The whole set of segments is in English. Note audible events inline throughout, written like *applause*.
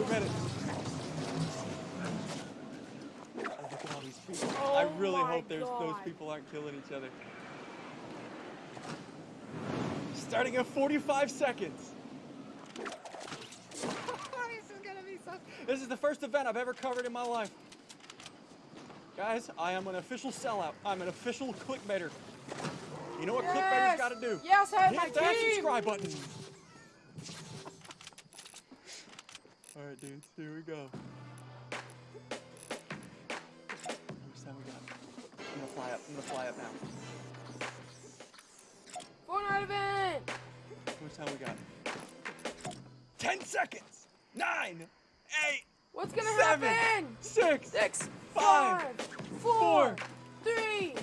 Oh, look at all these people. Oh I really hope there's those people aren't killing each other. Starting in 45 seconds. *laughs* this is gonna be so. This is the first event I've ever covered in my life. Guys, I am an official sellout. I'm an official clickbaiter. You know what clickbaiters Yes! gotta do? Yes, I Hit that team. subscribe button. All right, dudes, here we go. How much time we got? I'm gonna fly up. I'm gonna fly up now. Fortnite event. How much time we got? Ten seconds. Nine. Eight. What's gonna Seven. happen? Six. Six, Five, five, four, four. three,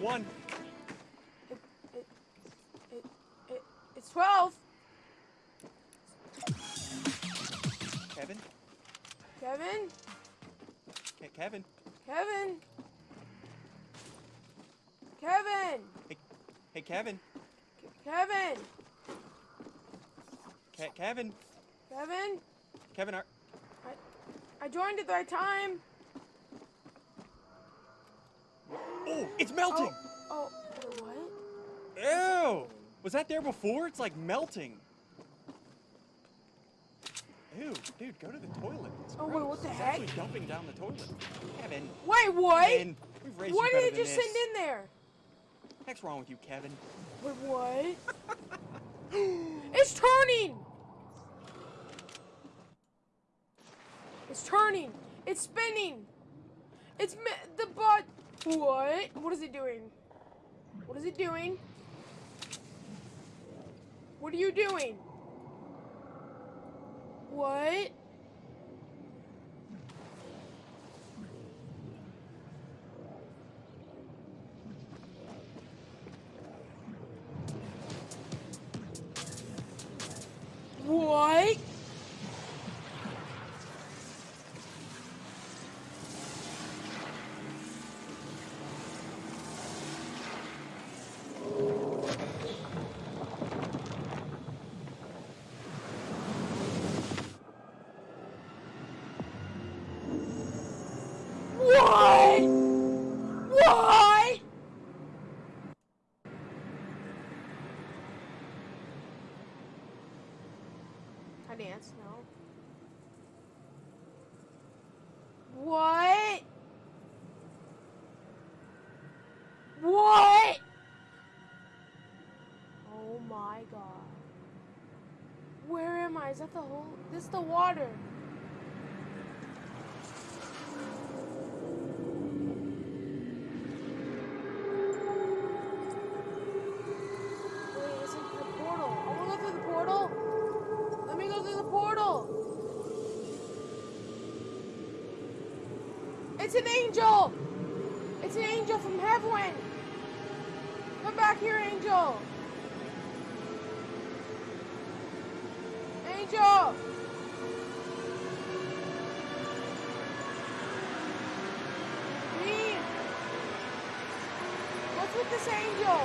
one. It, it, it, it, it's 12. Kevin. Kevin? Ke- Kevin. Kevin? Kevin? Hey, hey, Kevin. Kevin? Ke- Kevin. Kevin? Kevin. Are- I joined at the right time. Oh, it's melting. Oh, wait, what? Ew! Was that there before? It's like melting. Ew, dude, go to the toilet. It's Oh, wait, what the it's heck? actually dumping down the toilet. Kevin. Wait, what? Kevin, we've raised What did it just this. send in there? What's wrong with you, Kevin? Wait, what? *laughs* it's turning! It's turning! It's spinning! It's the. What? What is it doing? What is it doing? What are you doing? What? What? I dance, no. What? What? Oh my god. Where am I? Is that the whole? This is the water. Wait, is it the portal? I wanna go through the portal. Let me go through the portal. It's an angel. It's an angel from heaven. Come back here, angel. Angel. Leave. What's with this angel?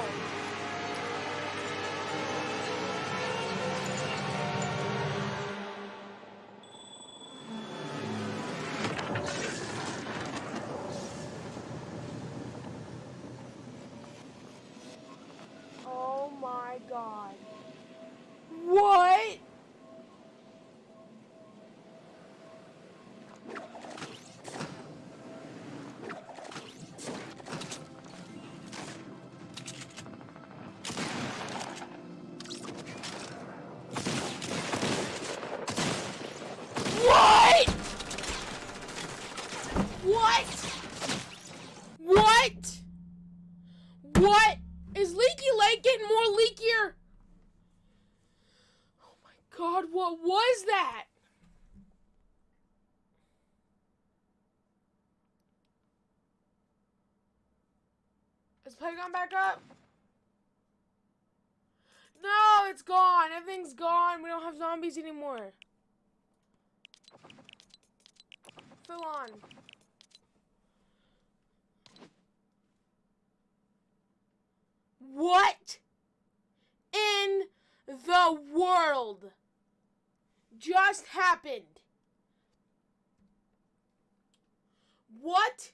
What was that? Is Playground back up? No, it's gone. Everything's gone. We don't have zombies anymore. Full on. What in the world? Just happened? What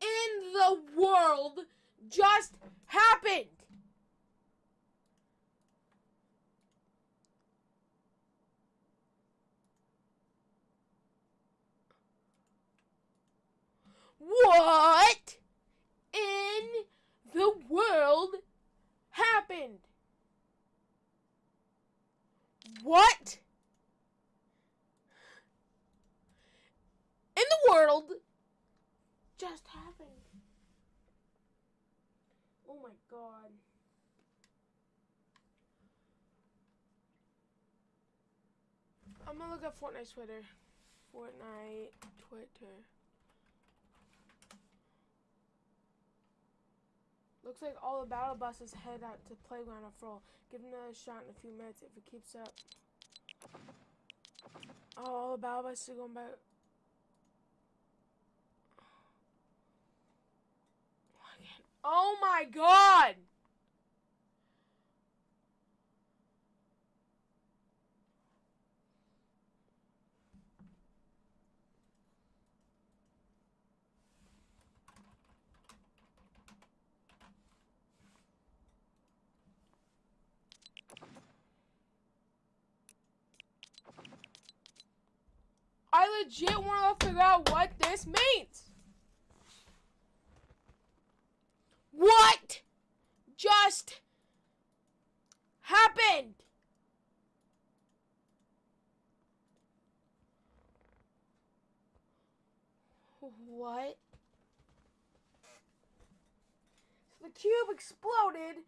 in the world just happened? What in the world happened? What in the world just happened? Oh my god. I'm gonna look up Fortnite Twitter. Fortnite Twitter. Looks like all the battle buses head out to playground or full. Give them a shot in a few minutes if it keeps up. Oh, all the battle buses are going back. Oh my god! I legit want to figure out what this means. What just happened? What? So the cube exploded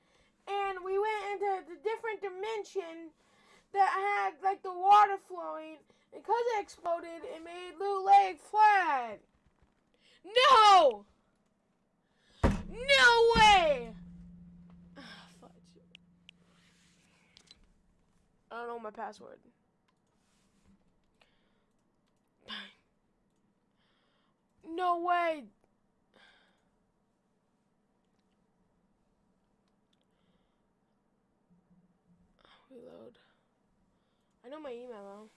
and we went into the different dimension that had like the water flowing. Because it exploded, it made Loot Lake flat. No! No way! Ah. I don't know my password. *sighs* No way! *sighs* Reload. I know my email though.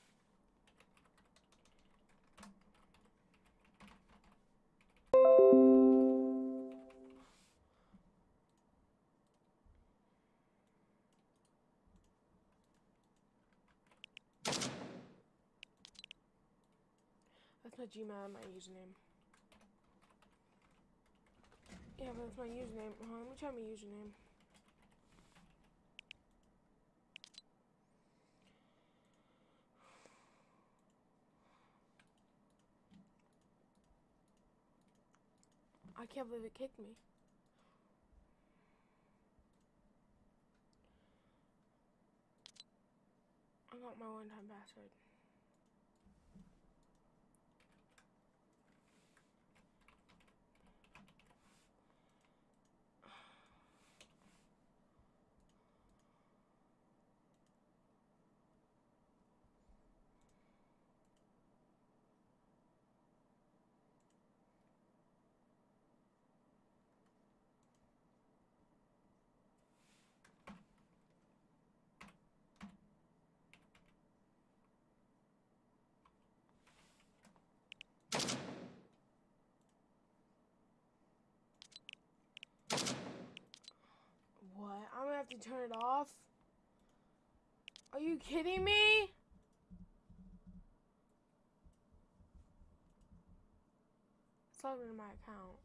That's my Gmail and my username. Yeah, but that's my username. Hold on, let me try my username. I can't believe it kicked me. I got my one-time password. What? I'm gonna have to turn it off? Are you kidding me? It's logged into my account.